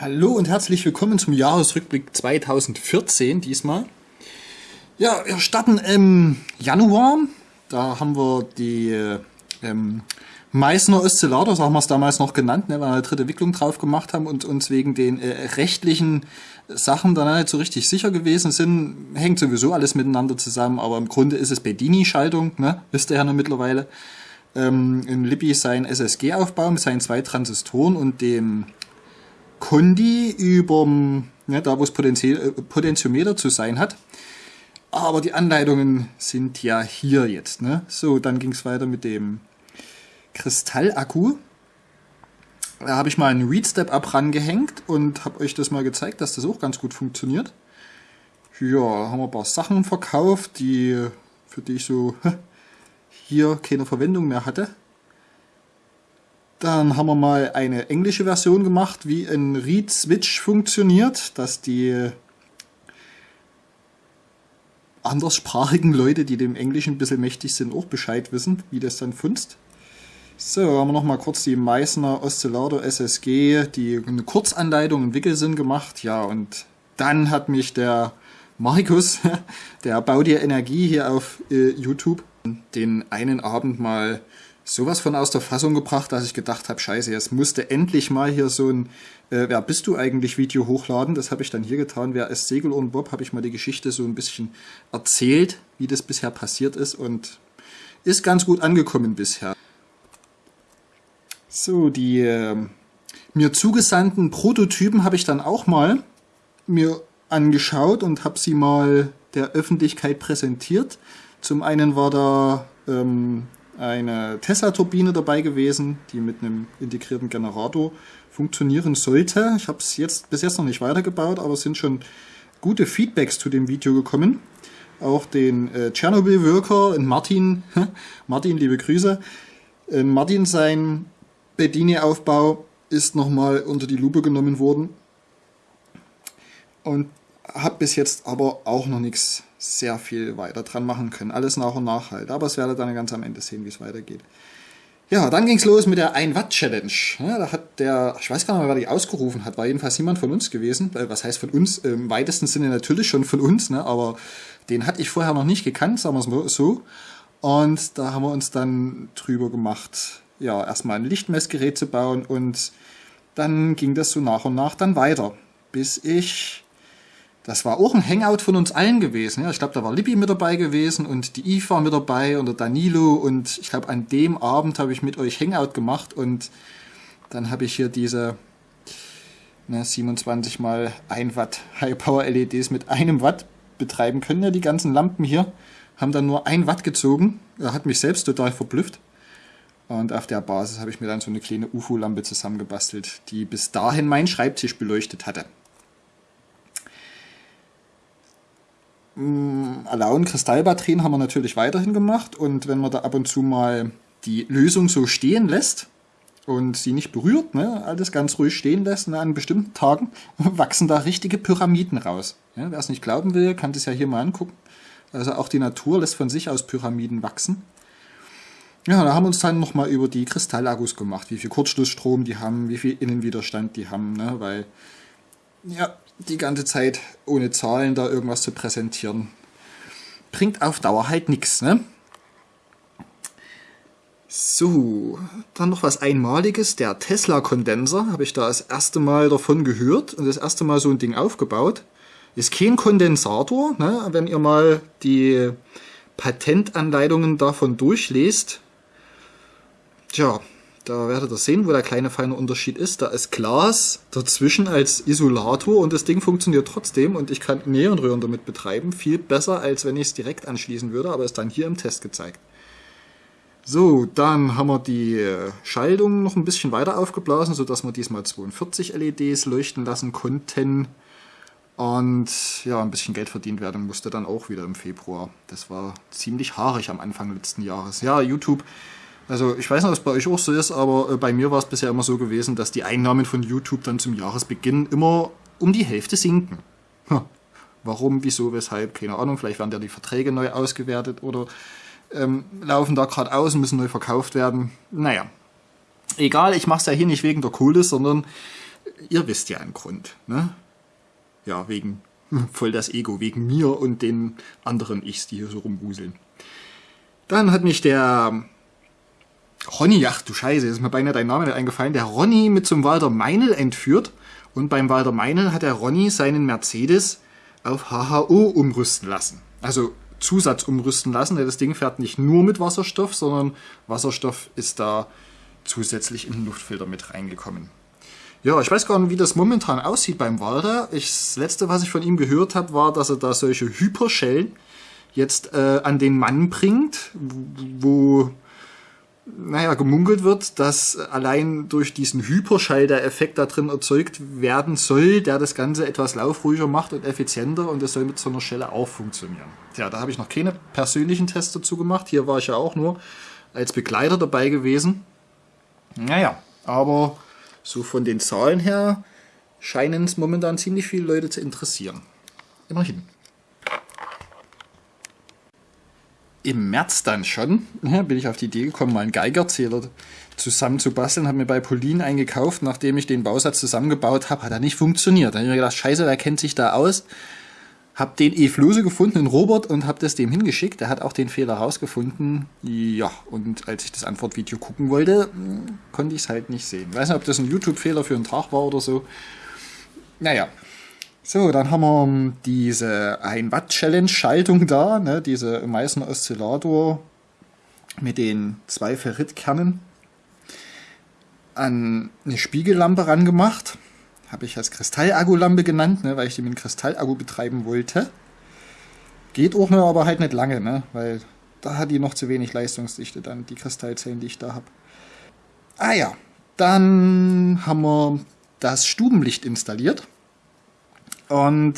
Hallo und herzlich willkommen zum Jahresrückblick 2014 diesmal. Ja, wir starten im Januar. Da haben wir die ähm, Meißner Oszillator, so haben wir es damals noch genannt, ne, weil wir eine dritte Wicklung drauf gemacht haben und uns wegen den äh, rechtlichen Sachen dann nicht so richtig sicher gewesen sind. Hängt sowieso alles miteinander zusammen, aber im Grunde ist es Bedini-Schaltung, ne, wisst ihr ja noch mittlerweile. Ähm, in Libby sein SSG-Aufbau mit seinen zwei Transistoren und dem Kondi über, ne, da wo es äh, Potentiometer zu sein hat. Aber die Anleitungen sind ja hier jetzt. Ne? So, dann ging es weiter mit dem Kristallakku. Da habe ich mal einen Read Step Up rangehängt und habe euch das mal gezeigt, dass das auch ganz gut funktioniert. Ja, haben wir ein paar Sachen verkauft, die für die ich so hier keine Verwendung mehr hatte. Dann haben wir mal eine englische Version gemacht, wie ein Read Switch funktioniert, dass die anderssprachigen Leute, die dem Englischen ein bisschen mächtig sind, auch Bescheid wissen, wie das dann funzt. So, haben wir noch mal kurz die Meißner Oszillator SSG, die eine Kurzanleitung im Wickelsinn gemacht. Ja, und dann hat mich der Markus, der baut dir Energie hier auf äh, YouTube, den einen Abend mal sowas von aus der Fassung gebracht, dass ich gedacht habe, scheiße, jetzt musste endlich mal hier so ein äh, Wer bist du eigentlich Video hochladen. Das habe ich dann hier getan. Wer ist Segel und Bob, habe ich mal die Geschichte so ein bisschen erzählt, wie das bisher passiert ist und ist ganz gut angekommen bisher. So, die äh, mir zugesandten Prototypen habe ich dann auch mal mir angeschaut und habe sie mal der Öffentlichkeit präsentiert. Zum einen war da ähm, eine Tesla-Turbine dabei gewesen, die mit einem integrierten Generator funktionieren sollte. Ich habe es jetzt bis jetzt noch nicht weitergebaut, aber es sind schon gute Feedbacks zu dem Video gekommen. Auch den äh, Tschernobyl-Worker und Martin, Martin, liebe Grüße. Äh, Martin, sein Bedini-Aufbau ist nochmal unter die Lupe genommen worden. Und habe bis jetzt aber auch noch nichts sehr viel weiter dran machen können. Alles nach und nach halt. Aber es werdet dann ganz am Ende sehen, wie es weitergeht. Ja, dann ging es los mit der 1 Watt Challenge. Ja, da hat der, ich weiß gar nicht mehr, wer die ausgerufen hat, war jedenfalls jemand von uns gewesen. Äh, was heißt von uns? Im weitesten Sinne natürlich schon von uns, ne? aber den hatte ich vorher noch nicht gekannt, sagen wir es so. Und da haben wir uns dann drüber gemacht, ja, erstmal ein Lichtmessgerät zu bauen und dann ging das so nach und nach dann weiter, bis ich das war auch ein Hangout von uns allen gewesen. Ja, ich glaube, da war Lippi mit dabei gewesen und die Eve war mit dabei und der Danilo und ich glaube, an dem Abend habe ich mit euch Hangout gemacht und dann habe ich hier diese ne, 27 mal 1 Watt High Power LEDs mit einem Watt betreiben können. Ja, die ganzen Lampen hier haben dann nur ein Watt gezogen. Er hat mich selbst total verblüfft. Und auf der Basis habe ich mir dann so eine kleine UFO-Lampe zusammengebastelt, die bis dahin meinen Schreibtisch beleuchtet hatte. Alaun Kristallbatterien haben wir natürlich weiterhin gemacht und wenn man da ab und zu mal die Lösung so stehen lässt und sie nicht berührt, ne, alles ganz ruhig stehen lässt, ne, an bestimmten Tagen wachsen da richtige Pyramiden raus. Ja, Wer es nicht glauben will, kann das ja hier mal angucken. Also auch die Natur lässt von sich aus Pyramiden wachsen. Ja, da haben wir uns dann nochmal über die Kristallakkus gemacht, wie viel Kurzschlussstrom die haben, wie viel Innenwiderstand die haben, ne, weil ja, die ganze Zeit ohne Zahlen da irgendwas zu präsentieren, bringt auf Dauer halt nichts. Ne? So, dann noch was Einmaliges. Der Tesla-Kondenser, habe ich da das erste Mal davon gehört und das erste Mal so ein Ding aufgebaut. Ist kein Kondensator. Ne? Wenn ihr mal die Patentanleitungen davon durchlest, tja, da werdet ihr sehen, wo der kleine feine Unterschied ist. Da ist Glas dazwischen als Isolator und das Ding funktioniert trotzdem und ich kann Neonröhren damit betreiben. Viel besser, als wenn ich es direkt anschließen würde, aber ist dann hier im Test gezeigt. So, dann haben wir die Schaltung noch ein bisschen weiter aufgeblasen, sodass wir diesmal 42 LEDs leuchten lassen konnten. Und ja, ein bisschen Geld verdient werden musste dann auch wieder im Februar. Das war ziemlich haarig am Anfang letzten Jahres. Ja, YouTube also ich weiß nicht, ob es bei euch auch so ist, aber äh, bei mir war es bisher immer so gewesen, dass die Einnahmen von YouTube dann zum Jahresbeginn immer um die Hälfte sinken. Hm. Warum, wieso, weshalb, keine Ahnung. Vielleicht werden ja die Verträge neu ausgewertet oder ähm, laufen da gerade aus und müssen neu verkauft werden. Naja, egal, ich mache es ja hier nicht wegen der Kohle, sondern Ihr wisst ja einen Grund. Ne? Ja, wegen voll das Ego, wegen mir und den anderen Ichs, die hier so rumwuseln. Dann hat mich der Ronny, ach du Scheiße, ist mir beinahe dein Name nicht eingefallen, der Ronny mit zum Walter Meinl entführt. Und beim Walter Meinl hat der Ronny seinen Mercedes auf HHO umrüsten lassen. Also Zusatz umrüsten lassen. Das Ding fährt nicht nur mit Wasserstoff, sondern Wasserstoff ist da zusätzlich in den Luftfilter mit reingekommen. Ja, ich weiß gar nicht, wie das momentan aussieht beim Walter. Ich, das letzte, was ich von ihm gehört habe, war, dass er da solche Hyperschellen jetzt äh, an den Mann bringt, wo naja, gemunkelt wird, dass allein durch diesen Hyperschall der Effekt da drin erzeugt werden soll, der das Ganze etwas laufruhiger macht und effizienter und das soll mit so einer Schelle auch funktionieren. Tja, da habe ich noch keine persönlichen Tests dazu gemacht. Hier war ich ja auch nur als Begleiter dabei gewesen. Naja, aber so von den Zahlen her scheinen es momentan ziemlich viele Leute zu interessieren. Immerhin. Im März dann schon ja, bin ich auf die Idee gekommen, mal einen Geigerzähler zusammen zu basteln. Habe mir bei Polin eingekauft, nachdem ich den Bausatz zusammengebaut habe. Hat er nicht funktioniert. Dann habe ich mir gedacht, scheiße, wer kennt sich da aus? Hab den E-Flose gefunden, den Robert, und habe das dem hingeschickt. Der hat auch den Fehler rausgefunden. Ja, und als ich das Antwortvideo gucken wollte, konnte ich es halt nicht sehen. Ich weiß nicht, ob das ein YouTube-Fehler für einen Tag war oder so. Naja. So, dann haben wir diese 1 Watt Challenge Schaltung da, ne, diese Meißner Oszillator mit den zwei Ferritkernen an eine Spiegellampe rangemacht habe ich als Kristallakkulampe genannt, ne, weil ich die mit einem Kristallakku betreiben wollte. Geht auch nur, aber halt nicht lange, ne, weil da hat die noch zu wenig Leistungsdichte dann, die Kristallzellen, die ich da habe. Ah ja, dann haben wir das Stubenlicht installiert und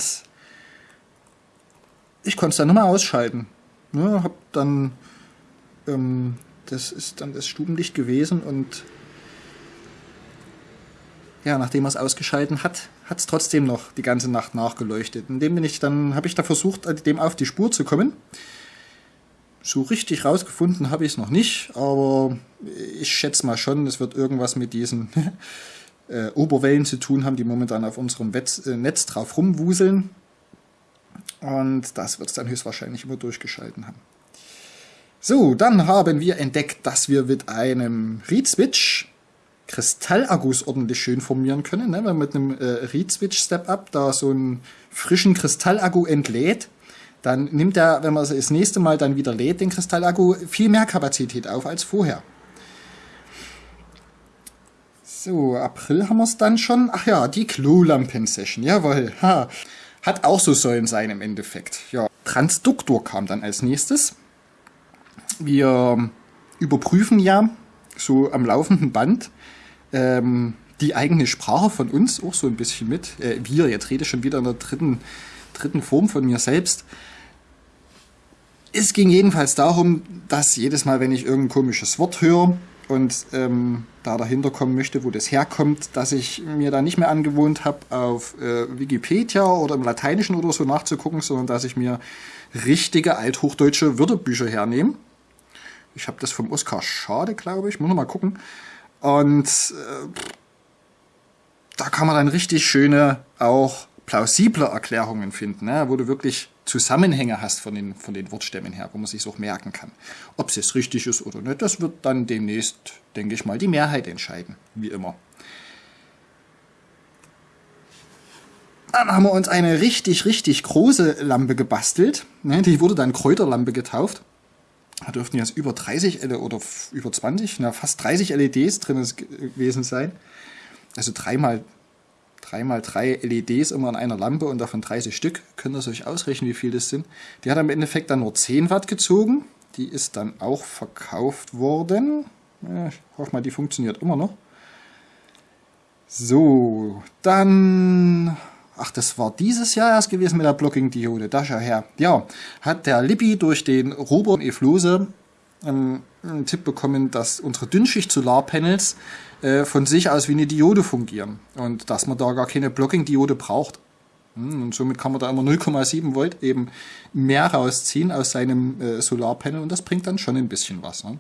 ich konnte es dann nochmal ausschalten. Ne, hab dann, ähm, das ist dann das Stubenlicht gewesen und ja, nachdem er es ausgeschalten hat, hat es trotzdem noch die ganze Nacht nachgeleuchtet. Und dem bin ich dann, habe ich da versucht, dem auf die Spur zu kommen. So richtig rausgefunden habe ich es noch nicht, aber ich schätze mal schon, es wird irgendwas mit diesen äh, Oberwellen zu tun haben, die momentan auf unserem Wetz, äh, Netz drauf rumwuseln. Und das wird es dann höchstwahrscheinlich immer durchgeschalten haben. So, dann haben wir entdeckt, dass wir mit einem Read-Switch Kristallakkus ordentlich schön formieren können. Ne? Wenn man mit einem äh, Read-Switch Step-Up da so einen frischen Kristallakku entlädt, dann nimmt er, wenn man das nächste Mal dann wieder lädt, den Kristallakku viel mehr Kapazität auf als vorher. So, April haben wir es dann schon. Ach ja, die Klolampen-Session, jawohl. Ha. Hat auch so sollen sein im Endeffekt. Ja, Transduktor kam dann als nächstes. Wir überprüfen ja so am laufenden Band ähm, die eigene Sprache von uns auch so ein bisschen mit. Äh, wir, jetzt rede ich schon wieder in der dritten, dritten Form von mir selbst. Es ging jedenfalls darum, dass jedes Mal, wenn ich irgendein komisches Wort höre und ähm, da dahinter kommen möchte, wo das herkommt, dass ich mir da nicht mehr angewohnt habe, auf äh, Wikipedia oder im Lateinischen oder so nachzugucken, sondern dass ich mir richtige althochdeutsche Wörterbücher hernehme. Ich habe das vom Oskar Schade, glaube ich. Muss noch mal gucken. Und äh, da kann man dann richtig schöne, auch plausible Erklärungen finden, ne? wo du wirklich Zusammenhänge hast von den, von den Wortstämmen her, wo man sich auch merken kann. Ob es jetzt richtig ist oder nicht, das wird dann demnächst, denke ich mal, die Mehrheit entscheiden, wie immer. Dann haben wir uns eine richtig, richtig große Lampe gebastelt. Ne? Die wurde dann Kräuterlampe getauft. Da dürften jetzt über 30 L oder über 20, na, fast 30 LEDs drin gewesen sein. Also dreimal, dreimal drei LEDs immer an einer Lampe und davon 30 Stück. Könnt ihr euch ausrechnen, wie viel das sind. Die hat im Endeffekt dann nur 10 Watt gezogen. Die ist dann auch verkauft worden. Ja, ich hoffe mal, die funktioniert immer noch. So, dann ach, das war dieses Jahr erst gewesen mit der Blocking-Diode, da schau her. Ja, hat der Lippi durch den Robert Eflose ähm, einen Tipp bekommen, dass unsere Dünnschicht-Solarpanels äh, von sich aus wie eine Diode fungieren und dass man da gar keine Blocking-Diode braucht. Hm, und somit kann man da immer 0,7 Volt eben mehr rausziehen aus seinem äh, Solarpanel und das bringt dann schon ein bisschen was. Ne?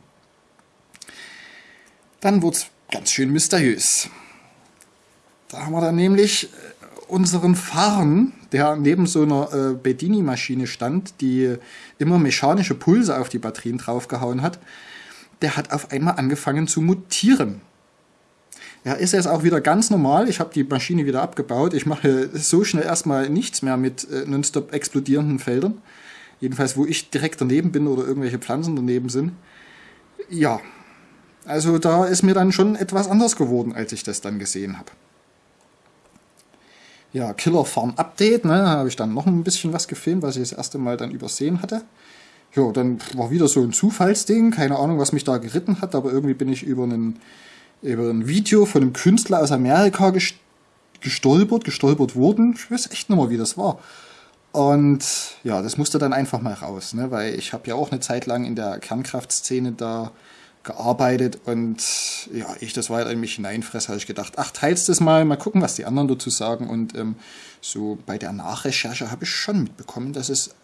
Dann es ganz schön mysteriös. Da haben wir dann nämlich äh, unseren Farn, der neben so einer äh, Bedini-Maschine stand, die immer mechanische Pulse auf die Batterien draufgehauen hat, der hat auf einmal angefangen zu mutieren. Er ist jetzt auch wieder ganz normal. Ich habe die Maschine wieder abgebaut. Ich mache so schnell erstmal nichts mehr mit äh, nonstop explodierenden Feldern. Jedenfalls, wo ich direkt daneben bin oder irgendwelche Pflanzen daneben sind. Ja, also da ist mir dann schon etwas anders geworden, als ich das dann gesehen habe. Ja, Killer Farm Update, ne, da habe ich dann noch ein bisschen was gefilmt, was ich das erste Mal dann übersehen hatte. Ja, dann war wieder so ein Zufallsding, keine Ahnung, was mich da geritten hat, aber irgendwie bin ich über einen über ein Video von einem Künstler aus Amerika gestolpert, gestolpert wurden. Ich weiß echt nicht mehr, wie das war. Und ja, das musste dann einfach mal raus, ne? weil ich habe ja auch eine Zeit lang in der Kernkraftszene da gearbeitet und ja, ich das weiter in mich hineinfresse, habe ich gedacht, ach, teilst das mal, mal gucken, was die anderen dazu sagen. Und ähm, so bei der Nachrecherche habe ich schon mitbekommen, dass es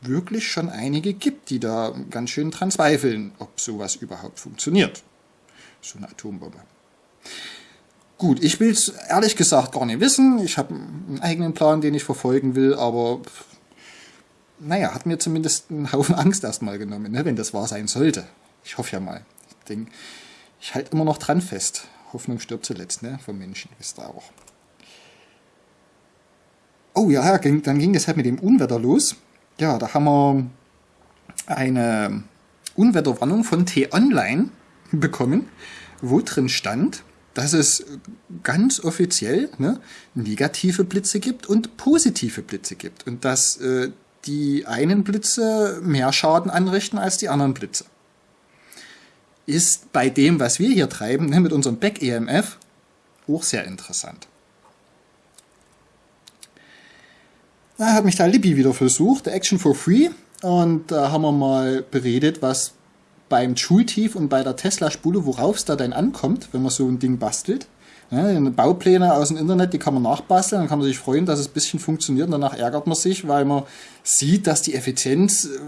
wirklich schon einige gibt, die da ganz schön dran zweifeln, ob sowas überhaupt funktioniert so eine Atombombe. Gut, ich will es ehrlich gesagt gar nicht wissen. Ich habe einen eigenen Plan, den ich verfolgen will, aber naja, hat mir zumindest einen Haufen Angst erstmal genommen, ne, wenn das wahr sein sollte. Ich hoffe ja mal. Ich denke, ich halte immer noch dran fest. Hoffnung stirbt zuletzt, ne, vom Menschen, wisst ihr auch. Oh ja, dann ging das halt mit dem Unwetter los. Ja, da haben wir eine Unwetterwarnung von T-Online bekommen, wo drin stand, dass es ganz offiziell ne, negative Blitze gibt und positive Blitze gibt und dass äh, die einen Blitze mehr Schaden anrichten als die anderen Blitze. Ist bei dem, was wir hier treiben, ne, mit unserem Back-EMF, auch sehr interessant. Da hat mich da Libby wieder versucht, der Action for Free, und da haben wir mal beredet, was beim Schultief und bei der Tesla-Spule, worauf es da denn ankommt, wenn man so ein Ding bastelt. Ja, Baupläne aus dem Internet, die kann man nachbasteln, dann kann man sich freuen, dass es ein bisschen funktioniert und danach ärgert man sich, weil man sieht, dass die Effizienz äh,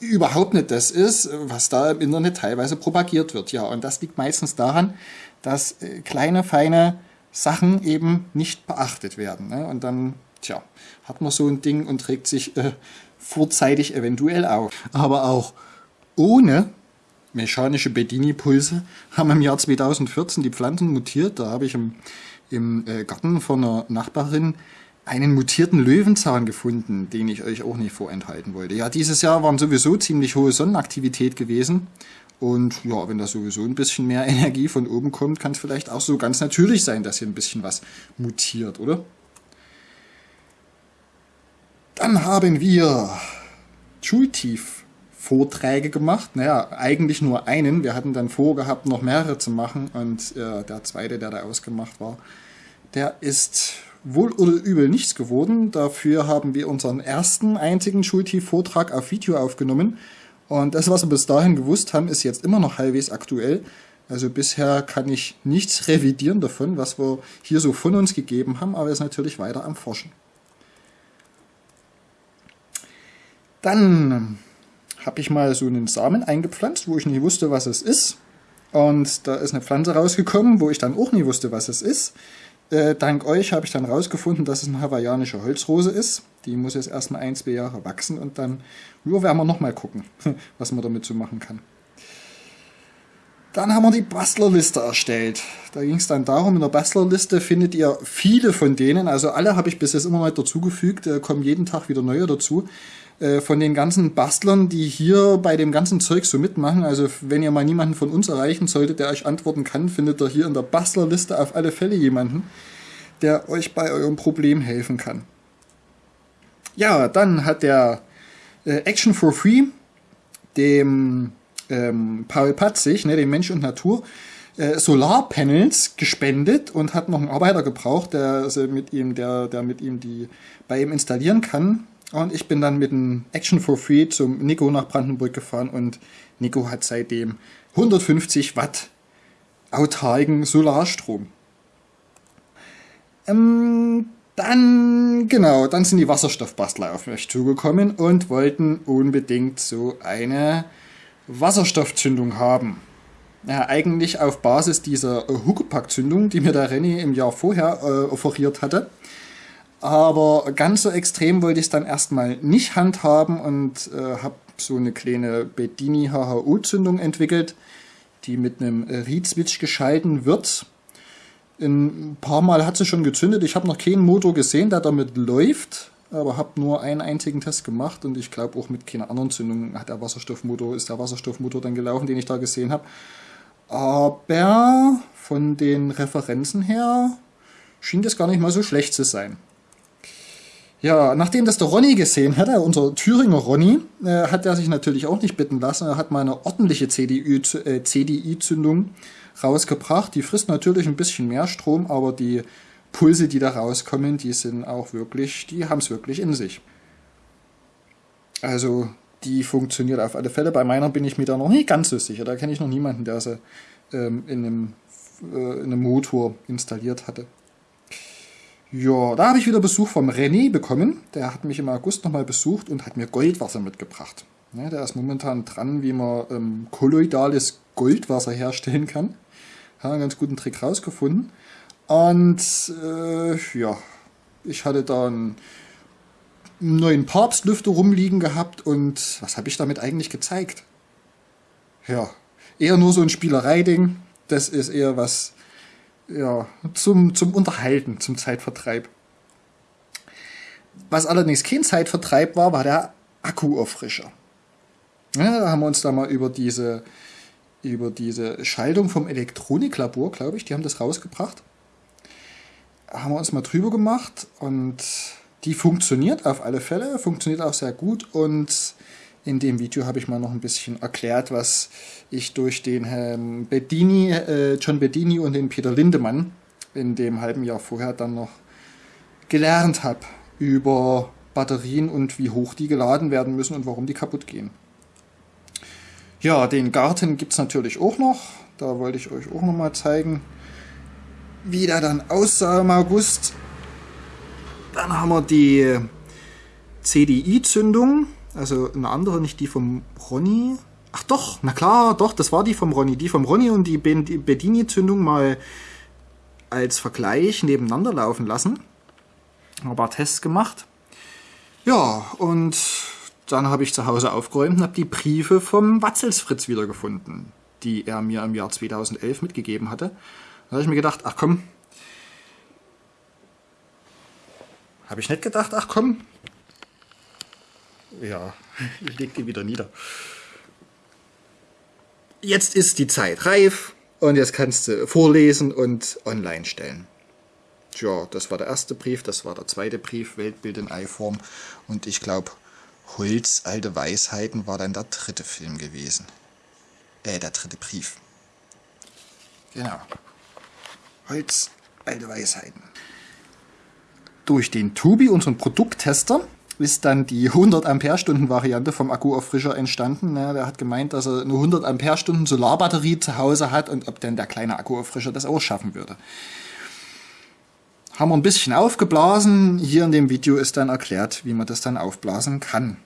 überhaupt nicht das ist, was da im Internet teilweise propagiert wird. Ja, und das liegt meistens daran, dass äh, kleine, feine Sachen eben nicht beachtet werden. Ne? Und dann, tja, hat man so ein Ding und trägt sich äh, vorzeitig eventuell auf. Aber auch ohne mechanische Bedini-Pulse haben im Jahr 2014 die Pflanzen mutiert. Da habe ich im, im äh, Garten von einer Nachbarin einen mutierten Löwenzahn gefunden, den ich euch auch nicht vorenthalten wollte. Ja, dieses Jahr waren sowieso ziemlich hohe Sonnenaktivität gewesen. Und ja, wenn da sowieso ein bisschen mehr Energie von oben kommt, kann es vielleicht auch so ganz natürlich sein, dass hier ein bisschen was mutiert, oder? Dann haben wir Schultief Vorträge gemacht. Naja, eigentlich nur einen. Wir hatten dann vorgehabt, noch mehrere zu machen. Und äh, der zweite, der da ausgemacht war, der ist wohl oder übel nichts geworden. Dafür haben wir unseren ersten einzigen Schultief-Vortrag auf Video aufgenommen. Und das, was wir bis dahin gewusst haben, ist jetzt immer noch halbwegs aktuell. Also bisher kann ich nichts revidieren davon, was wir hier so von uns gegeben haben, aber ist natürlich weiter am Forschen. Dann habe ich mal so einen Samen eingepflanzt, wo ich nicht wusste, was es ist. Und da ist eine Pflanze rausgekommen, wo ich dann auch nie wusste, was es ist. Äh, dank euch habe ich dann rausgefunden, dass es eine hawaiianische Holzrose ist. Die muss jetzt erstmal ein, zwei Jahre wachsen und dann nur werden wir nochmal gucken, was man damit so machen kann. Dann haben wir die Bastlerliste erstellt. Da ging es dann darum, in der Bastlerliste findet ihr viele von denen, also alle habe ich bis jetzt immer mal dazugefügt, äh, kommen jeden Tag wieder neue dazu. Äh, von den ganzen Bastlern, die hier bei dem ganzen Zeug so mitmachen. Also wenn ihr mal niemanden von uns erreichen solltet, der euch antworten kann, findet ihr hier in der Bastlerliste auf alle Fälle jemanden, der euch bei eurem Problem helfen kann. Ja, dann hat der äh, Action for Free dem ähm, Paul Patzig, ne, dem Mensch und Natur, äh, Solarpanels gespendet und hat noch einen Arbeiter gebraucht, der also mit ihm, der, der mit ihm die bei ihm installieren kann. Und ich bin dann mit dem Action for Free zum Nico nach Brandenburg gefahren und Nico hat seitdem 150 Watt autarken Solarstrom. Ähm, dann, genau, dann sind die Wasserstoffbastler auf mich zugekommen und wollten unbedingt so eine Wasserstoffzündung haben. Ja, eigentlich auf Basis dieser Huckepack-Zündung, die mir der René im Jahr vorher äh, offeriert hatte. Aber ganz so extrem wollte ich es dann erstmal nicht handhaben und äh, habe so eine kleine Bedini HHU-Zündung entwickelt, die mit einem Reed-Switch geschalten wird. Ein paar Mal hat sie schon gezündet. Ich habe noch keinen Motor gesehen, der damit läuft, aber habe nur einen einzigen Test gemacht und ich glaube auch mit keiner anderen Zündung hat der Wasserstoffmotor, ist der Wasserstoffmotor dann gelaufen, den ich da gesehen habe. Aber von den Referenzen her schien das gar nicht mal so schlecht zu sein. Ja, nachdem das der Ronny gesehen hatte, unser Thüringer Ronny, äh, hat er sich natürlich auch nicht bitten lassen. Er hat mal eine ordentliche CDI-Zündung äh, rausgebracht. Die frisst natürlich ein bisschen mehr Strom, aber die Pulse, die da rauskommen, die sind auch wirklich, die haben es wirklich in sich. Also die funktioniert auf alle Fälle. Bei meiner bin ich mir da noch nicht ganz so sicher. Da kenne ich noch niemanden, der sie ähm, in, einem, äh, in einem Motor installiert hatte. Ja, da habe ich wieder Besuch vom René bekommen. Der hat mich im August nochmal besucht und hat mir Goldwasser mitgebracht. Ja, der ist momentan dran, wie man ähm, kolloidales Goldwasser herstellen kann. Hat einen ganz guten Trick rausgefunden. Und äh, ja, ich hatte da einen neuen Papstlüfter rumliegen gehabt und was habe ich damit eigentlich gezeigt? Ja, eher nur so ein Spielereiding. Das ist eher was ja, zum, zum Unterhalten, zum Zeitvertreib. Was allerdings kein Zeitvertreib war, war der Akkuauffrischer. Ja, da haben wir uns da mal über diese, über diese Schaltung vom Elektroniklabor, glaube ich, die haben das rausgebracht. Haben wir uns mal drüber gemacht und die funktioniert auf alle Fälle, funktioniert auch sehr gut und in dem Video habe ich mal noch ein bisschen erklärt, was ich durch den Herrn Bedini, äh, John Bedini und den Peter Lindemann in dem halben Jahr vorher dann noch gelernt habe über Batterien und wie hoch die geladen werden müssen und warum die kaputt gehen. Ja, den Garten gibt es natürlich auch noch. Da wollte ich euch auch noch mal zeigen, wie der dann aussah im August. Dann haben wir die CDI-Zündung. Also eine andere, nicht die vom Ronny. Ach doch, na klar, doch, das war die vom Ronny. Die vom Ronny und die Bedini-Zündung mal als Vergleich nebeneinander laufen lassen. Ein paar Tests gemacht. Ja, und dann habe ich zu Hause aufgeräumt und habe die Briefe vom Watzelsfritz wiedergefunden, die er mir im Jahr 2011 mitgegeben hatte. Da habe ich mir gedacht, ach komm, habe ich nicht gedacht, ach komm, ja, ich leg die wieder nieder. Jetzt ist die Zeit reif und jetzt kannst du vorlesen und online stellen. Tja, das war der erste Brief, das war der zweite Brief, Weltbild in Eiform und ich glaube, Holz, alte Weisheiten war dann der dritte Film gewesen. Äh, der dritte Brief. Genau. Holz, alte Weisheiten. Durch den Tubi, unseren Produkttester, ist dann die 100 Ampere-Stunden Variante vom Akkuauffrischer entstanden. Ja, der hat gemeint, dass er eine 100 Ampere-Stunden Solarbatterie zu Hause hat und ob denn der kleine Akkuauffrischer das auch schaffen würde. Haben wir ein bisschen aufgeblasen. Hier in dem Video ist dann erklärt, wie man das dann aufblasen kann.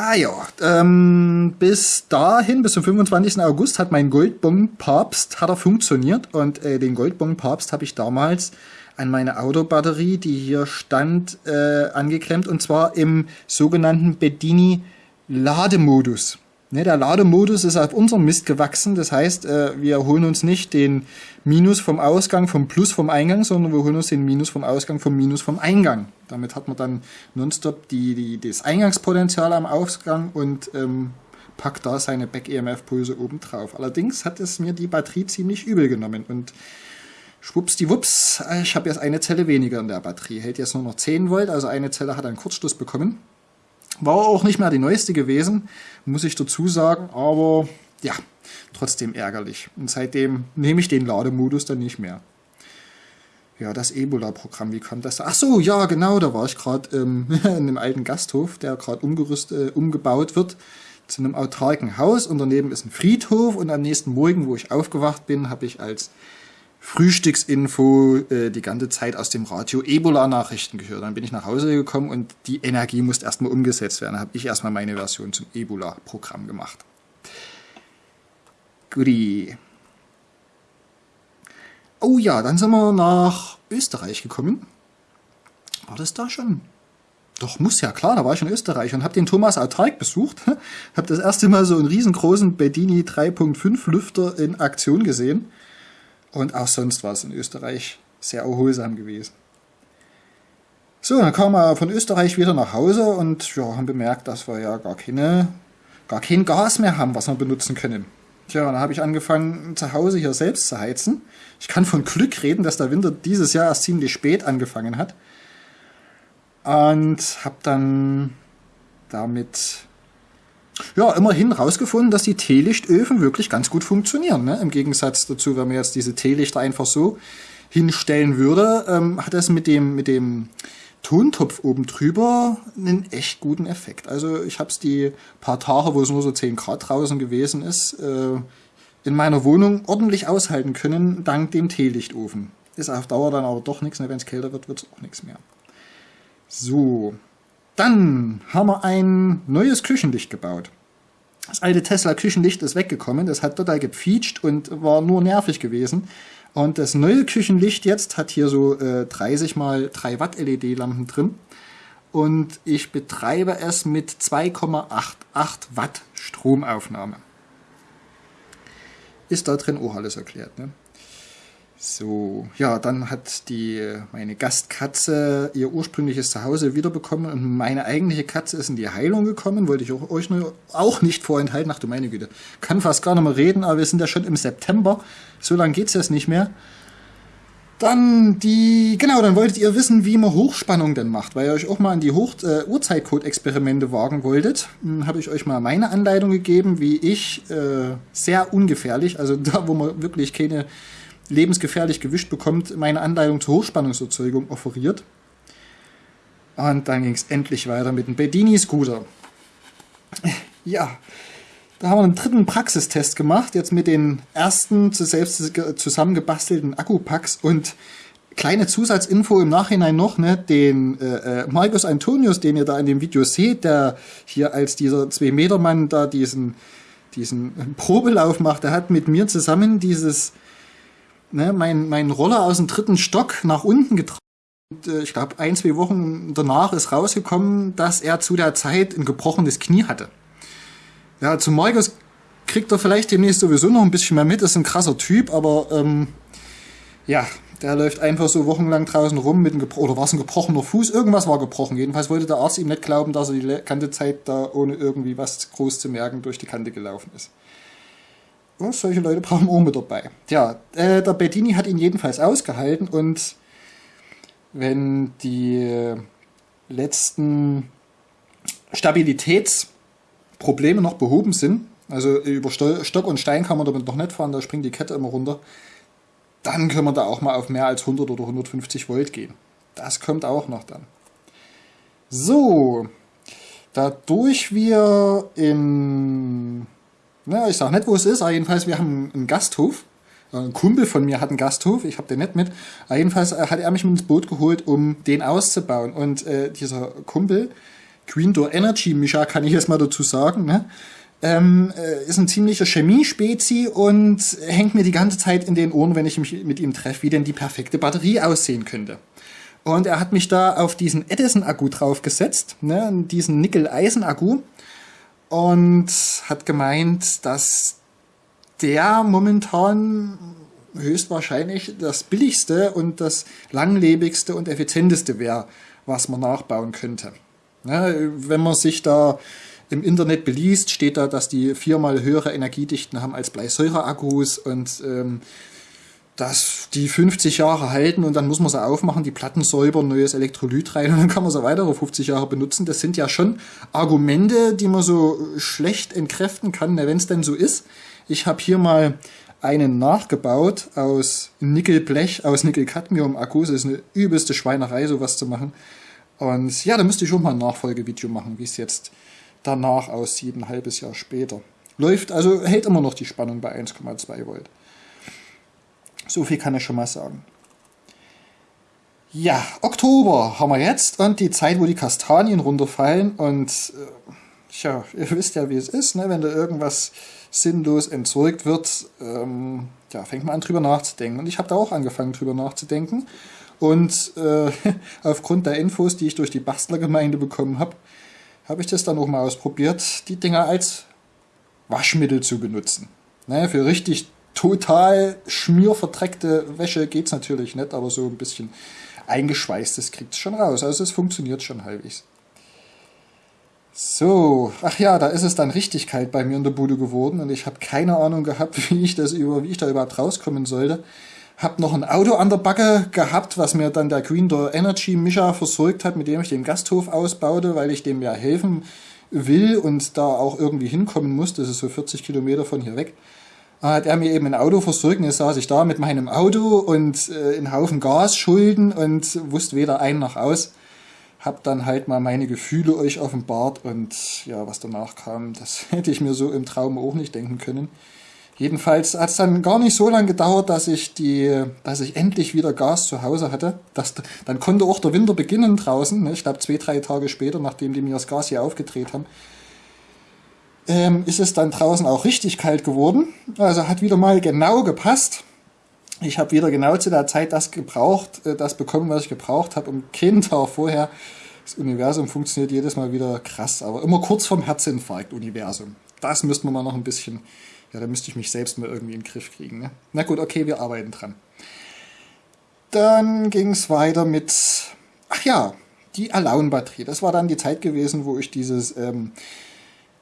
Ah ja, ähm, bis dahin, bis zum 25. August hat mein Goldbong Papst hat er funktioniert und äh, den Goldbong Papst habe ich damals an meine Autobatterie, die hier stand, äh, angeklemmt und zwar im sogenannten Bedini Lademodus. Ne, der Lademodus ist auf unserem Mist gewachsen, das heißt, äh, wir holen uns nicht den Minus vom Ausgang vom Plus vom Eingang, sondern wir holen uns den Minus vom Ausgang vom Minus vom Eingang. Damit hat man dann nonstop die, die, das Eingangspotenzial am Ausgang und ähm, packt da seine Back-EMF-Pulse oben drauf. Allerdings hat es mir die Batterie ziemlich übel genommen und Schwuppsdiwupps, ich habe jetzt eine Zelle weniger in der Batterie. Hält jetzt nur noch 10 Volt, also eine Zelle hat einen Kurzschluss bekommen. War auch nicht mehr die neueste gewesen, muss ich dazu sagen, aber ja, trotzdem ärgerlich. Und seitdem nehme ich den Lademodus dann nicht mehr. Ja, das Ebola-Programm, wie kam das? Ach so, ja, genau, da war ich gerade ähm, in einem alten Gasthof, der gerade äh, umgebaut wird zu einem autarken Haus und daneben ist ein Friedhof und am nächsten Morgen, wo ich aufgewacht bin, habe ich als Frühstücksinfo äh, die ganze Zeit aus dem Radio Ebola-Nachrichten gehört. Dann bin ich nach Hause gekommen und die Energie musste erstmal umgesetzt werden. Dann habe ich erstmal meine Version zum Ebola-Programm gemacht. Guti. Oh ja, dann sind wir nach Österreich gekommen. War das da schon? Doch, muss ja, klar, da war ich in Österreich und habe den Thomas Autark besucht. habe das erste Mal so einen riesengroßen Bedini 3.5 Lüfter in Aktion gesehen. Und auch sonst war es in Österreich sehr erholsam gewesen. So, dann kamen wir von Österreich wieder nach Hause und ja, haben bemerkt, dass wir ja gar keine, gar kein Gas mehr haben, was wir benutzen können. Tja, dann habe ich angefangen, zu Hause hier selbst zu heizen. Ich kann von Glück reden, dass der Winter dieses Jahr erst ziemlich spät angefangen hat. Und habe dann damit ja, immerhin rausgefunden, dass die Teelichtöfen wirklich ganz gut funktionieren. Ne? Im Gegensatz dazu, wenn man jetzt diese Teelichter einfach so hinstellen würde, ähm, hat das mit dem, mit dem Tontopf oben drüber einen echt guten Effekt. Also ich habe es die paar Tage, wo es nur so 10 Grad draußen gewesen ist, äh, in meiner Wohnung ordentlich aushalten können, dank dem Teelichtofen. Ist auf Dauer dann aber doch nichts, ne? wenn es kälter wird, wird es auch nichts mehr. So, dann haben wir ein neues Küchenlicht gebaut. Das alte Tesla Küchenlicht ist weggekommen, das hat total gepfietscht und war nur nervig gewesen. Und das neue Küchenlicht jetzt hat hier so äh, 30 mal 3 Watt LED-Lampen drin. Und ich betreibe es mit 2,88 Watt Stromaufnahme. Ist da drin auch alles erklärt. Ne? So, ja, dann hat die meine Gastkatze ihr ursprüngliches Zuhause wiederbekommen und meine eigentliche Katze ist in die Heilung gekommen. Wollte ich auch, euch auch nicht vorenthalten. Ach du meine Güte, kann fast gar nicht mehr reden, aber wir sind ja schon im September. So lange geht's jetzt nicht mehr. Dann die, genau, dann wolltet ihr wissen, wie man Hochspannung denn macht, weil ihr euch auch mal an die äh, Uhrzeitcode-Experimente wagen wolltet. Hm, Habe ich euch mal meine Anleitung gegeben, wie ich äh, sehr ungefährlich, also da, wo man wirklich keine lebensgefährlich gewischt bekommt, meine Anleitung zur Hochspannungserzeugung offeriert. Und dann ging es endlich weiter mit dem Bedini-Scooter. Ja, da haben wir einen dritten Praxistest gemacht, jetzt mit den ersten selbst zusammengebastelten Akkupacks und kleine Zusatzinfo im Nachhinein noch, ne, den äh, äh, Marcus Antonius, den ihr da in dem Video seht, der hier als dieser 2-Meter-Mann da diesen, diesen Probelauf macht, der hat mit mir zusammen dieses ne, mein, mein Roller aus dem dritten Stock nach unten getragen. Und, äh, ich glaube, ein, zwei Wochen danach ist rausgekommen, dass er zu der Zeit ein gebrochenes Knie hatte. Ja, zu Markus kriegt er vielleicht demnächst sowieso noch ein bisschen mehr mit, ist ein krasser Typ, aber ähm, ja, der läuft einfach so wochenlang draußen rum mit einem oder war es ein gebrochener Fuß? Irgendwas war gebrochen. Jedenfalls wollte der Arzt ihm nicht glauben, dass er die ganze Zeit da ohne irgendwie was groß zu merken durch die Kante gelaufen ist. Und solche Leute brauchen auch mit dabei. Ja, äh, der Bettini hat ihn jedenfalls ausgehalten und wenn die letzten Stabilitätsprobleme noch behoben sind, also über Stock und Stein kann man damit noch nicht fahren, da springt die Kette immer runter, dann können wir da auch mal auf mehr als 100 oder 150 Volt gehen. Das kommt auch noch dann. So, dadurch wir in na, ich sag nicht, wo es ist, aber jedenfalls, wir haben einen Gasthof. Ein Kumpel von mir hat einen Gasthof, ich habe den nicht mit. Aber jedenfalls äh, hat er mich mit ins Boot geholt, um den auszubauen. Und äh, dieser Kumpel, Green Door Energy Mischa, kann ich jetzt mal dazu sagen, ne? ähm, äh, ist ein ziemlicher Chemie-Spezi und hängt mir die ganze Zeit in den Ohren, wenn ich mich mit ihm treffe, wie denn die perfekte Batterie aussehen könnte. Und er hat mich da auf diesen Edison-Akku draufgesetzt, ne, diesen Nickel-Eisen-Akku und hat gemeint, dass der momentan höchstwahrscheinlich das billigste und das langlebigste und effizienteste wäre, was man nachbauen könnte. Ne, wenn man sich da im Internet beliest, steht da, dass die viermal höhere Energiedichten haben als Bleisäureakkus und ähm, dass die 50 Jahre halten und dann muss man sie aufmachen, die Platten säubern, neues Elektrolyt rein und dann kann man sie weitere 50 Jahre benutzen. Das sind ja schon Argumente, die man so schlecht entkräften kann, wenn es denn so ist. Ich habe hier mal einen nachgebaut aus Nickelblech, aus Nickel-Cadmium-Akkus. Das ist eine übelste Schweinerei, sowas zu machen. Und ja, da müsste ich schon mal ein Nachfolgevideo machen, wie es jetzt danach aussieht, ein halbes Jahr später. Läuft, also hält immer noch die Spannung bei 1,2 Volt. So viel kann ich schon mal sagen. Ja, Oktober haben wir jetzt und die Zeit, wo die Kastanien runterfallen und tja, ihr wisst ja, wie es ist, ne? wenn da irgendwas sinnlos entsorgt wird, ähm, ja, fängt man an drüber nachzudenken. Und ich habe da auch angefangen drüber nachzudenken. Und äh, aufgrund der Infos, die ich durch die Bastlergemeinde bekommen habe, habe ich das dann auch mal ausprobiert, die Dinger als Waschmittel zu benutzen. Ne, für richtig total schmierverdreckte Wäsche geht es natürlich nicht, aber so ein bisschen eingeschweißtes kriegt es schon raus. Also es funktioniert schon halbwegs. So, ach ja, da ist es dann richtig kalt bei mir in der Bude geworden und ich habe keine Ahnung gehabt, wie ich das über, wie ich da überhaupt rauskommen sollte. Hab noch ein Auto an der Backe gehabt, was mir dann der Green Door Energy Mischer versorgt hat, mit dem ich den Gasthof ausbaute, weil ich dem ja helfen will und da auch irgendwie hinkommen muss. Das ist so 40 Kilometer von hier weg. Hat er mir eben ein Auto versorgt jetzt saß ich da mit meinem Auto und äh, einen Haufen Gasschulden und wusste weder ein noch aus habe dann halt mal meine Gefühle euch offenbart und ja, was danach kam, das hätte ich mir so im Traum auch nicht denken können. Jedenfalls hat es dann gar nicht so lange gedauert, dass ich die, dass ich endlich wieder Gas zu Hause hatte. Das, dann konnte auch der Winter beginnen draußen. Ne? Ich glaube zwei, drei Tage später, nachdem die mir das Gas hier aufgedreht haben, ähm, ist es dann draußen auch richtig kalt geworden. Also hat wieder mal genau gepasst. Ich habe wieder genau zu der Zeit das gebraucht, äh, das bekommen, was ich gebraucht habe, um Tag vorher. Das Universum funktioniert jedes Mal wieder krass, aber immer kurz vorm Herzinfarkt, Universum. Das müssten wir mal noch ein bisschen, ja, da müsste ich mich selbst mal irgendwie in den Griff kriegen. Ne? Na gut, okay, wir arbeiten dran. Dann ging es weiter mit, ach ja, die Alone-Batterie. Das war dann die Zeit gewesen, wo ich dieses ähm,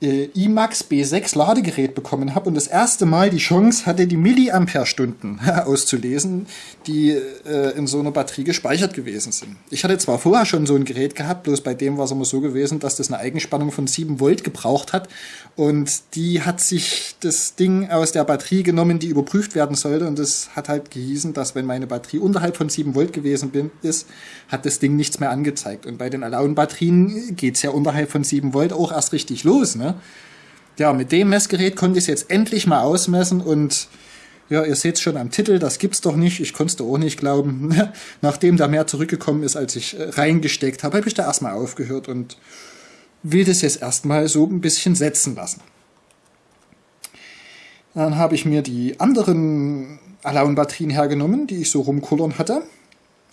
äh, IMAX B6 Ladegerät bekommen habe und das erste Mal die Chance hatte, die Milliampere-Stunden auszulesen, die äh, in so einer Batterie gespeichert gewesen sind. Ich hatte zwar vorher schon so ein Gerät gehabt, bloß bei dem war es immer so gewesen, dass das eine Eigenspannung von 7 Volt gebraucht hat und die hat sich das Ding aus der Batterie genommen, die überprüft werden sollte und das hat halt gehießen, dass wenn meine Batterie unterhalb von 7 Volt gewesen bin, ist, hat das Ding nichts mehr angezeigt. Und bei den Alone-Batterien geht's ja unterhalb von 7 Volt auch erst richtig los, ne? Ne? Ja, mit dem Messgerät konnte ich es jetzt endlich mal ausmessen und ja, ihr seht es schon am Titel, das gibt's doch nicht. Ich konnte es auch nicht glauben. Nachdem da mehr zurückgekommen ist, als ich äh, reingesteckt habe, habe ich da erstmal aufgehört und will das jetzt erstmal so ein bisschen setzen lassen. Dann habe ich mir die anderen Alone-Batterien hergenommen, die ich so rumkullern hatte.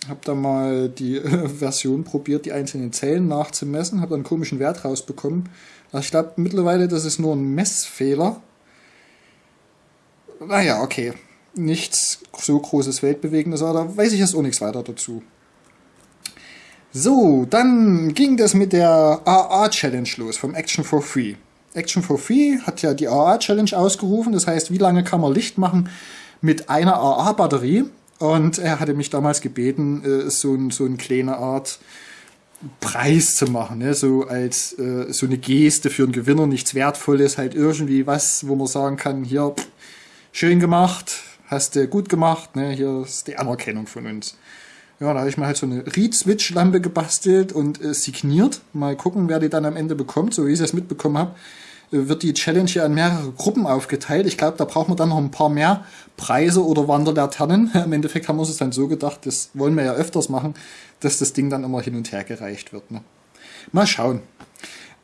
Habe da mal die äh, Version probiert, die einzelnen Zellen nachzumessen, habe dann einen komischen Wert rausbekommen. Also ich glaube mittlerweile, das ist nur ein Messfehler. Naja, okay. Nichts so großes Weltbewegendes, aber da weiß ich jetzt auch nichts weiter dazu. So, dann ging das mit der AA-Challenge los vom Action for Free. Action for Free hat ja die AA-Challenge ausgerufen, das heißt, wie lange kann man Licht machen mit einer AA-Batterie? Und er hatte mich damals gebeten, äh, so, so eine kleine Art Preis zu machen, ne? so als äh, so eine Geste für einen Gewinner, nichts Wertvolles, halt irgendwie was, wo man sagen kann, hier, pff, schön gemacht, hast du gut gemacht, ne? hier ist die Anerkennung von uns. Ja, da habe ich mir halt so eine Reed-Switch-Lampe gebastelt und äh, signiert. Mal gucken, wer die dann am Ende bekommt, so wie ich es mitbekommen habe wird die Challenge ja in mehrere Gruppen aufgeteilt. Ich glaube, da braucht man dann noch ein paar mehr Preise oder Wanderlaternen. Im Endeffekt haben wir uns dann so gedacht, das wollen wir ja öfters machen, dass das Ding dann immer hin und her gereicht wird. Ne? Mal schauen.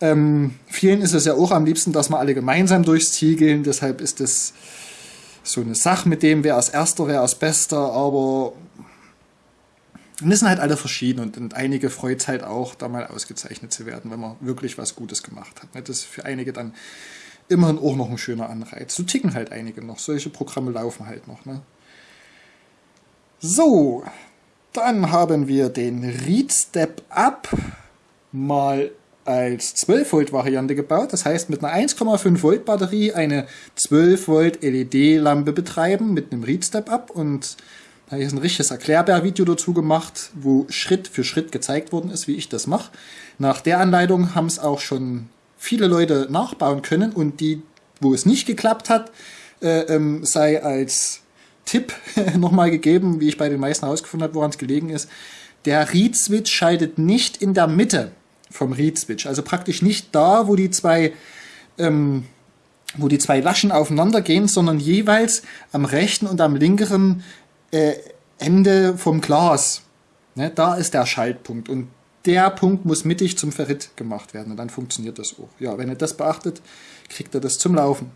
Ähm, vielen ist es ja auch am liebsten, dass wir alle gemeinsam durchs Ziel gehen. Deshalb ist das so eine Sache mit dem, wer als Erster, wer als Bester. Aber wir sind halt alle verschieden und, und einige freut es halt auch, da mal ausgezeichnet zu werden, wenn man wirklich was Gutes gemacht hat. Ne? Das ist für einige dann immerhin auch noch ein schöner Anreiz. So ticken halt einige noch. Solche Programme laufen halt noch. Ne? So, dann haben wir den Read Step Up mal als 12 Volt Variante gebaut. Das heißt, mit einer 1,5 Volt Batterie eine 12 Volt LED Lampe betreiben mit einem Read Step Up und da ich ein richtiges Erklärbär-Video dazu gemacht, wo Schritt für Schritt gezeigt worden ist, wie ich das mache. Nach der Anleitung haben es auch schon viele Leute nachbauen können und die, wo es nicht geklappt hat, äh, ähm, sei als Tipp nochmal gegeben, wie ich bei den meisten herausgefunden habe, woran es gelegen ist. Der Read-Switch schaltet nicht in der Mitte vom Read-Switch, also praktisch nicht da, wo die zwei ähm, wo die zwei Laschen aufeinander gehen, sondern jeweils am rechten und am linkeren äh, Ende vom Glas. Ne, da ist der Schaltpunkt. Und der Punkt muss mittig zum Ferrit gemacht werden und dann funktioniert das auch. Ja, wenn ihr das beachtet, kriegt ihr das zum Laufen.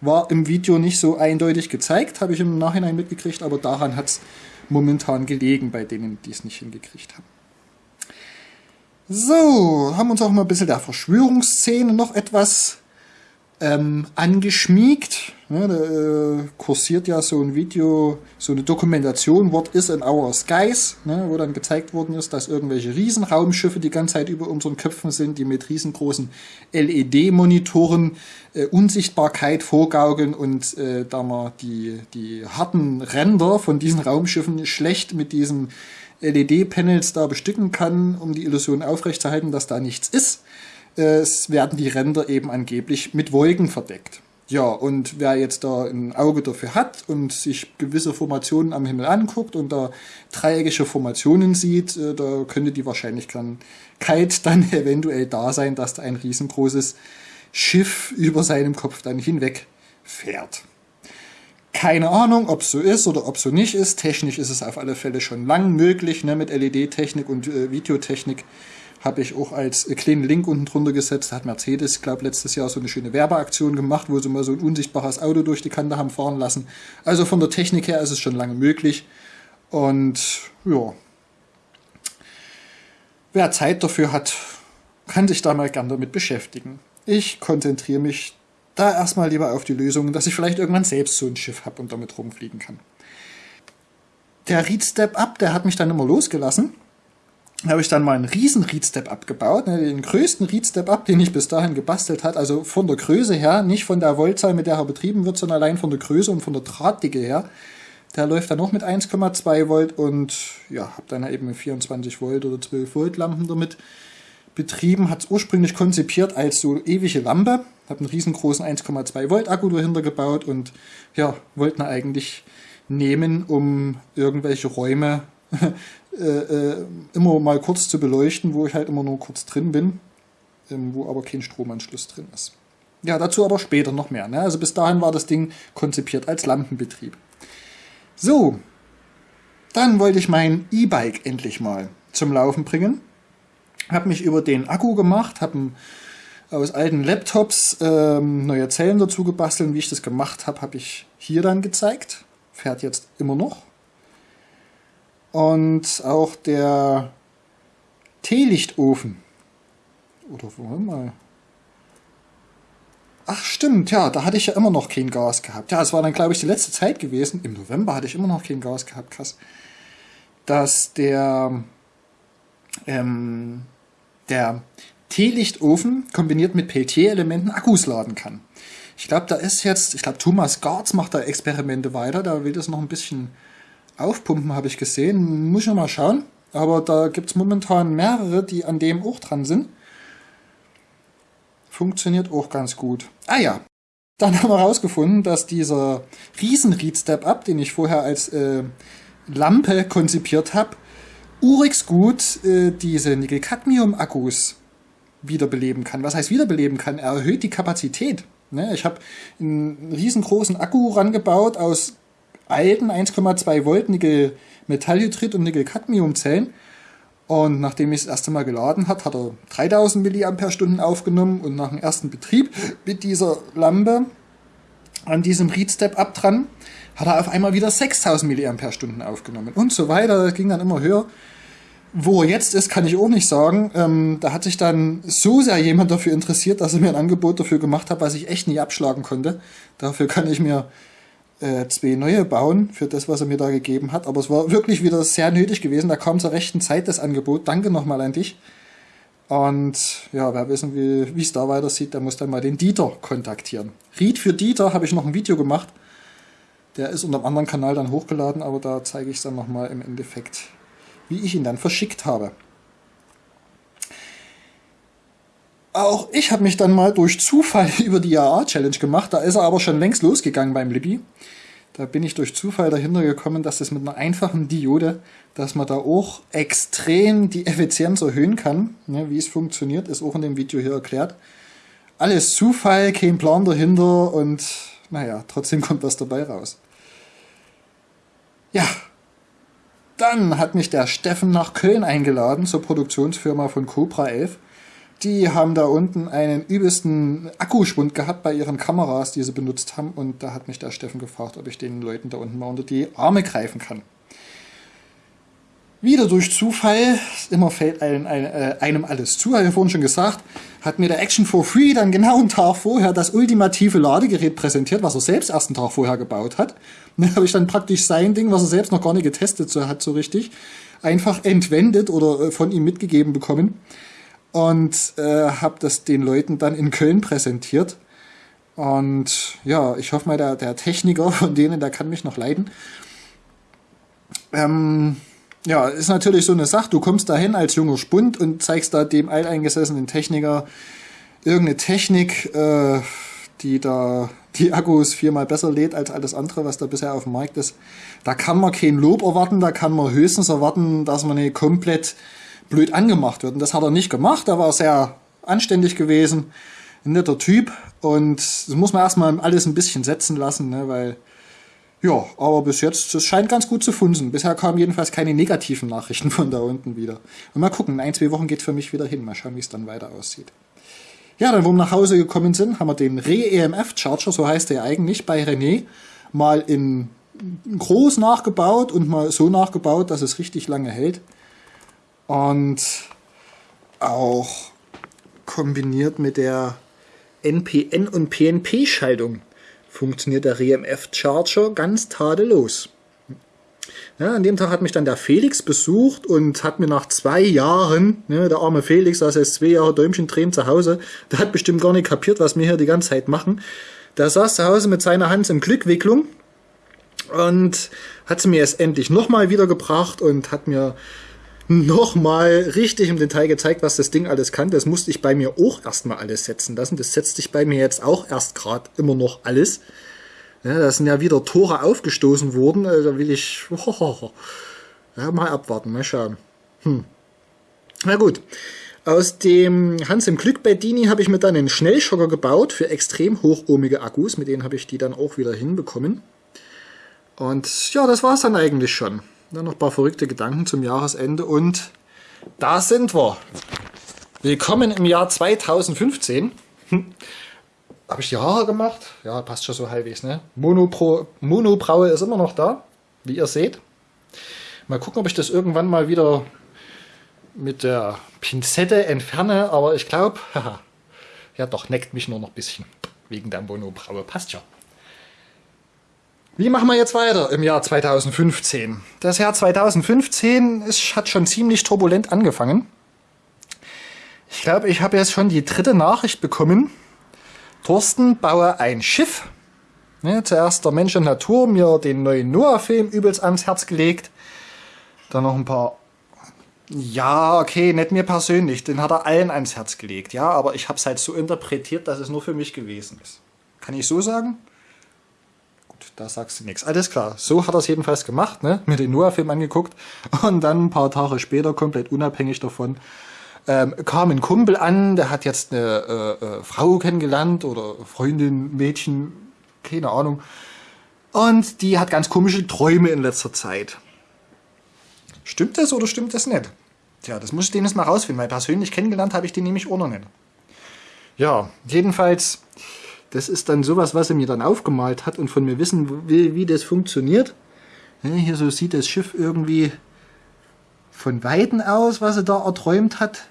War im Video nicht so eindeutig gezeigt, habe ich im Nachhinein mitgekriegt, aber daran hat es momentan gelegen bei denen, die es nicht hingekriegt haben. So, haben uns auch mal ein bisschen der Verschwörungsszene noch etwas ähm, angeschmiegt. Ja, da äh, kursiert ja so ein Video, so eine Dokumentation, What is in our skies, ne, wo dann gezeigt worden ist, dass irgendwelche Riesenraumschiffe die ganze Zeit über unseren Köpfen sind, die mit riesengroßen LED-Monitoren äh, Unsichtbarkeit vorgaukeln und äh, da man die, die harten Ränder von diesen Raumschiffen schlecht mit diesen LED-Panels da bestücken kann, um die Illusion aufrechtzuerhalten, dass da nichts ist, es werden die Ränder eben angeblich mit Wolken verdeckt. Ja, und wer jetzt da ein Auge dafür hat und sich gewisse Formationen am Himmel anguckt und da dreieckige Formationen sieht, äh, da könnte die Wahrscheinlichkeit dann eventuell da sein, dass da ein riesengroßes Schiff über seinem Kopf dann hinweg fährt. Keine Ahnung, ob so ist oder ob so nicht ist. Technisch ist es auf alle Fälle schon lang möglich, ne, mit LED-Technik und äh, Videotechnik habe ich auch als kleinen Link unten drunter gesetzt. Da hat Mercedes, glaube letztes Jahr so eine schöne Werbeaktion gemacht, wo sie mal so ein unsichtbares Auto durch die Kante haben fahren lassen. Also von der Technik her ist es schon lange möglich. Und ja, wer Zeit dafür hat, kann sich da mal gern damit beschäftigen. Ich konzentriere mich da erstmal lieber auf die Lösung, dass ich vielleicht irgendwann selbst so ein Schiff habe und damit rumfliegen kann. Der Read Step Up, der hat mich dann immer losgelassen habe ich dann mal einen riesen Read-Step abgebaut, ne, den größten Read-Step ab, den ich bis dahin gebastelt hat, also von der Größe her, nicht von der Voltzahl, mit der er betrieben wird, sondern allein von der Größe und von der Drahtdicke her. Der läuft dann noch mit 1,2 Volt und ja, habe dann eben 24 Volt oder 12 Volt Lampen damit betrieben, hat es ursprünglich konzipiert als so ewige Lampe, habe einen riesengroßen 1,2 Volt Akku dahinter gebaut und ja, wollten eigentlich nehmen, um irgendwelche Räume äh, äh, immer mal kurz zu beleuchten, wo ich halt immer nur kurz drin bin, ähm, wo aber kein Stromanschluss drin ist. Ja, dazu aber später noch mehr. Ne? Also bis dahin war das Ding konzipiert als Lampenbetrieb. So, dann wollte ich mein E-Bike endlich mal zum Laufen bringen. Habe mich über den Akku gemacht, habe aus alten Laptops ähm, neue Zellen dazu gebastelt. Wie ich das gemacht habe, habe ich hier dann gezeigt. Fährt jetzt immer noch. Und auch der Teelichtofen. Oder wollen mal. Ach stimmt, ja, da hatte ich ja immer noch kein Gas gehabt. Ja, es war dann, glaube ich, die letzte Zeit gewesen. Im November hatte ich immer noch kein Gas gehabt, krass. Dass der, ähm, der Teelichtofen kombiniert mit Peltier-Elementen Akkus laden kann. Ich glaube, da ist jetzt, ich glaube, Thomas Garz macht da Experimente weiter. Da will das noch ein bisschen aufpumpen, habe ich gesehen. Muss ich noch mal schauen. Aber da gibt es momentan mehrere, die an dem auch dran sind. Funktioniert auch ganz gut. Ah ja, dann haben wir herausgefunden, dass dieser riesen Read Step Up, den ich vorher als äh, Lampe konzipiert habe, urix gut äh, diese Nickel-Cadmium-Akkus wiederbeleben kann. Was heißt wiederbeleben kann? Er erhöht die Kapazität. Ne? Ich habe einen riesengroßen Akku rangebaut aus alten 1,2 Volt Nickel Metallhydrid und Nickel Cadmium Zellen. Und nachdem ich das erste Mal geladen hat, hat er 3000 mAh aufgenommen und nach dem ersten Betrieb mit dieser Lampe an diesem Read Step Up dran, hat er auf einmal wieder 6000 mAh aufgenommen und so weiter. Das ging dann immer höher. Wo er jetzt ist, kann ich auch nicht sagen. Ähm, da hat sich dann so sehr jemand dafür interessiert, dass er mir ein Angebot dafür gemacht hat, was ich echt nie abschlagen konnte. Dafür kann ich mir äh, zwei neue bauen für das, was er mir da gegeben hat. Aber es war wirklich wieder sehr nötig gewesen. Da kam zur rechten Zeit das Angebot. Danke nochmal an dich. Und ja, wer wissen will, wie es da weitersieht, der muss dann mal den Dieter kontaktieren. Ried für Dieter habe ich noch ein Video gemacht. Der ist unter einem anderen Kanal dann hochgeladen, aber da zeige ich es dann nochmal im Endeffekt, wie ich ihn dann verschickt habe. Auch ich habe mich dann mal durch Zufall über die AA-Challenge gemacht. Da ist er aber schon längst losgegangen beim Libby. Da bin ich durch Zufall dahinter gekommen, dass das mit einer einfachen Diode, dass man da auch extrem die Effizienz erhöhen kann. Ne, wie es funktioniert, ist auch in dem Video hier erklärt. Alles Zufall, kein Plan dahinter und naja, trotzdem kommt was dabei raus. Ja, Dann hat mich der Steffen nach Köln eingeladen zur Produktionsfirma von Cobra 11. Die haben da unten einen übelsten Akkuschwund gehabt bei ihren Kameras, die sie benutzt haben. Und da hat mich der Steffen gefragt, ob ich den Leuten da unten mal unter die Arme greifen kann. Wieder durch Zufall, immer fällt einem, äh, einem alles zu, habe ich vorhin schon gesagt, hat mir der Action for Free dann genau einen Tag vorher das ultimative Ladegerät präsentiert, was er selbst erst einen Tag vorher gebaut hat. Und da habe ich dann praktisch sein Ding, was er selbst noch gar nicht getestet hat, so richtig, einfach entwendet oder äh, von ihm mitgegeben bekommen und äh, habe das den Leuten dann in Köln präsentiert. Und ja, ich hoffe mal, der, der Techniker von denen, der kann mich noch leiden. Ähm, ja, ist natürlich so eine Sache. Du kommst dahin als junger Spund und zeigst da dem alteingesessenen Techniker irgendeine Technik, äh, die da die Akkus viermal besser lädt als alles andere, was da bisher auf dem Markt ist. Da kann man kein Lob erwarten, da kann man höchstens erwarten, dass man nicht komplett blöd angemacht wird. Und das hat er nicht gemacht. Er war sehr anständig gewesen, ein netter Typ. Und das muss man erstmal alles ein bisschen setzen lassen, ne, weil ja, aber bis jetzt, es scheint ganz gut zu funzen. Bisher kamen jedenfalls keine negativen Nachrichten von da unten wieder. Und mal gucken, in ein, zwei Wochen geht für mich wieder hin. Mal schauen, wie es dann weiter aussieht. Ja, dann, wo wir nach Hause gekommen sind, haben wir den Re-EMF-Charger, so heißt der eigentlich, bei René, mal in groß nachgebaut und mal so nachgebaut, dass es richtig lange hält. Und auch kombiniert mit der NPN- und PNP-Schaltung funktioniert der RMF Charger ganz tadellos. Ja, an dem Tag hat mich dann der Felix besucht und hat mir nach zwei Jahren, ne, der arme Felix saß jetzt zwei Jahre Däumchen drehen zu Hause, der hat bestimmt gar nicht kapiert, was wir hier die ganze Zeit machen. Der saß zu Hause mit seiner Hand im Glückwicklung und hat sie mir jetzt endlich nochmal wiedergebracht und hat mir nochmal richtig im Detail gezeigt, was das Ding alles kann. Das musste ich bei mir auch erstmal alles setzen lassen. Das setzt sich bei mir jetzt auch erst gerade immer noch alles. Ja, da sind ja wieder Tore aufgestoßen worden. Also da will ich oh, ja, mal abwarten, mal schauen. Hm. Na gut. Aus dem Hans im Glück bei Dini habe ich mir dann einen Schnellschocker gebaut für extrem hochohmige Akkus. Mit denen habe ich die dann auch wieder hinbekommen. Und ja, das war es dann eigentlich schon. Dann noch ein paar verrückte Gedanken zum Jahresende und da sind wir. Willkommen im Jahr 2015. Hm. Habe ich die Haare gemacht? Ja, passt schon so halbwegs. Ne? Monopro, Monobraue ist immer noch da, wie ihr seht. Mal gucken, ob ich das irgendwann mal wieder mit der Pinzette entferne, aber ich glaube, ja doch, neckt mich nur noch ein bisschen. Wegen der Monobraue. Passt schon. Wie machen wir jetzt weiter im Jahr 2015? Das Jahr 2015 ist, hat schon ziemlich turbulent angefangen. Ich glaube, ich habe jetzt schon die dritte Nachricht bekommen. Thorsten baue ein Schiff. Ne, zuerst der Mensch und Natur, mir den neuen Noah-Film übelst ans Herz gelegt. Dann noch ein paar... Ja, okay, nicht mir persönlich, den hat er allen ans Herz gelegt. Ja, aber ich habe es halt so interpretiert, dass es nur für mich gewesen ist. Kann ich so sagen? Da sagst du nichts. Alles klar, so hat er es jedenfalls gemacht, ne? mir den Noah-Film angeguckt und dann ein paar Tage später, komplett unabhängig davon, ähm, kam ein Kumpel an, der hat jetzt eine äh, äh, Frau kennengelernt oder Freundin, Mädchen, keine Ahnung. Und die hat ganz komische Träume in letzter Zeit. Stimmt das oder stimmt das nicht? Tja, das muss ich den jetzt mal rausfinden, weil persönlich kennengelernt habe ich den nämlich auch noch nicht. Ja, jedenfalls das ist dann sowas, was er mir dann aufgemalt hat und von mir wissen will, wie das funktioniert. Hier so sieht das Schiff irgendwie von Weiten aus, was er da erträumt hat.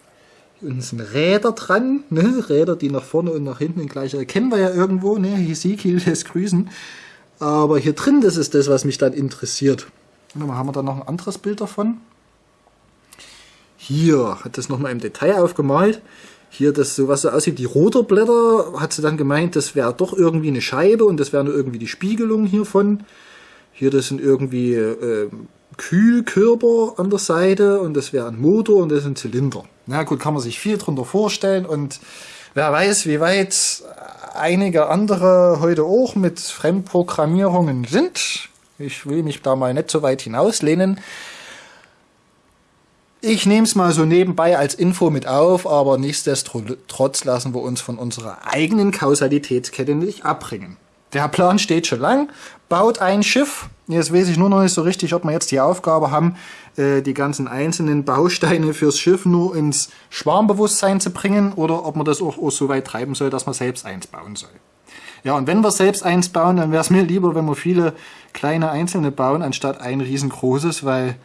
Hier unten sind Räder dran, ne? Räder, die nach vorne und nach hinten gleich erkennen wir ja irgendwo, ne? Hesekiel lässt grüßen. Aber hier drin, das ist das, was mich dann interessiert. Und dann haben wir da noch ein anderes Bild davon. Hier hat das nochmal im Detail aufgemalt hier das so was so aussieht, die Rotorblätter, hat sie dann gemeint, das wäre doch irgendwie eine Scheibe und das wäre nur irgendwie die Spiegelung hiervon. Hier das sind irgendwie äh, Kühlkörper an der Seite und das wäre ein Motor und das ein Zylinder. Na gut, kann man sich viel drunter vorstellen und wer weiß, wie weit einige andere heute auch mit Fremdprogrammierungen sind. Ich will mich da mal nicht so weit hinauslehnen. Ich nehme es mal so nebenbei als Info mit auf, aber nichtsdestotrotz lassen wir uns von unserer eigenen Kausalitätskette nicht abbringen. der Plan steht schon lang. Baut ein Schiff. Jetzt weiß ich nur noch nicht so richtig, ob wir jetzt die Aufgabe haben, äh, die ganzen einzelnen Bausteine fürs Schiff nur ins Schwarmbewusstsein zu bringen oder ob man das auch, auch so weit treiben soll, dass man selbst eins bauen soll. Ja, und wenn wir selbst eins bauen, dann wäre es mir lieber, wenn wir viele kleine einzelne bauen, anstatt ein riesengroßes, weil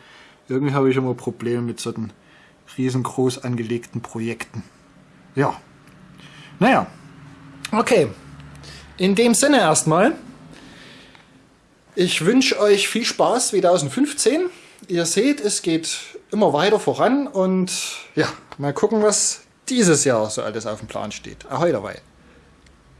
irgendwie habe ich immer Probleme mit solchen riesengroß angelegten Projekten. Ja. Naja. Okay. In dem Sinne erstmal. Ich wünsche euch viel Spaß 2015. Ihr seht, es geht immer weiter voran und ja, mal gucken, was dieses Jahr so alles auf dem Plan steht. Ahoi dabei.